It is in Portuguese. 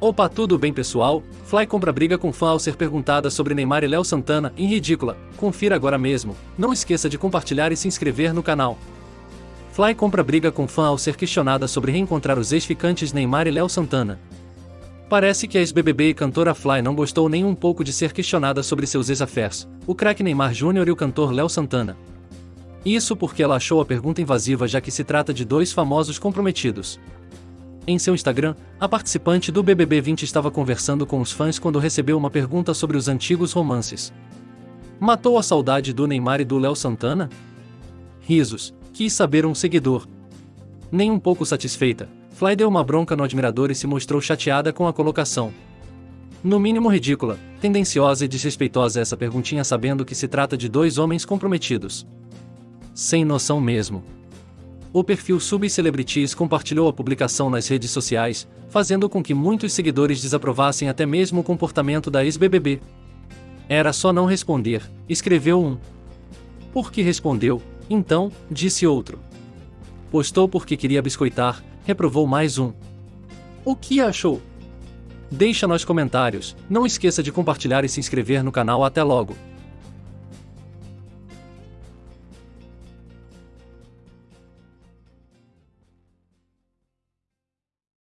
Opa, tudo bem pessoal? Fly compra briga com fã ao ser perguntada sobre Neymar e Léo Santana, em ridícula. Confira agora mesmo. Não esqueça de compartilhar e se inscrever no canal. Fly compra briga com fã ao ser questionada sobre reencontrar os ex-ficantes Neymar e Léo Santana. Parece que a ex-BBB e cantora Fly não gostou nem um pouco de ser questionada sobre seus ex-affairs, o craque Neymar Jr. e o cantor Léo Santana. Isso porque ela achou a pergunta invasiva já que se trata de dois famosos comprometidos. Em seu Instagram, a participante do BBB 20 estava conversando com os fãs quando recebeu uma pergunta sobre os antigos romances. Matou a saudade do Neymar e do Léo Santana? Risos, quis saber um seguidor. Nem um pouco satisfeita, Fly deu uma bronca no admirador e se mostrou chateada com a colocação. No mínimo ridícula, tendenciosa e desrespeitosa essa perguntinha sabendo que se trata de dois homens comprometidos. Sem noção mesmo. O perfil Subcelebrities compartilhou a publicação nas redes sociais, fazendo com que muitos seguidores desaprovassem até mesmo o comportamento da ex-BBB. Era só não responder, escreveu um. Por que respondeu, então, disse outro. Postou porque queria biscoitar, reprovou mais um. O que achou? Deixa nos comentários, não esqueça de compartilhar e se inscrever no canal até logo.